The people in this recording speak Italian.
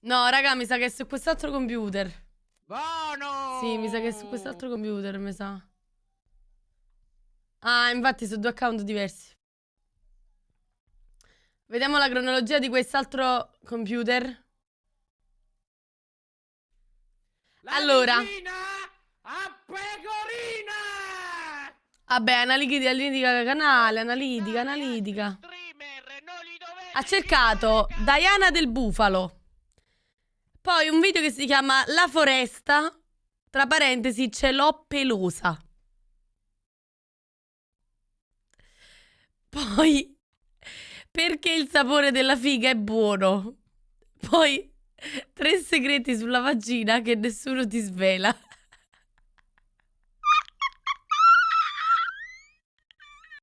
No, raga, mi sa che è su quest'altro computer. Buono! Sì, mi sa che è su quest'altro computer, mi sa. Ah, infatti sono due account diversi. Vediamo la cronologia di quest'altro computer. La Allora. a pecorina! Vabbè, analitica, analitica canale, analitica, analitica. Ha cercato. Diana del Bufalo. Poi un video che si chiama La foresta. Tra parentesi, ce l'ho pelosa. Poi, perché il sapore della figa è buono. Poi, tre segreti sulla vagina che nessuno ti svela.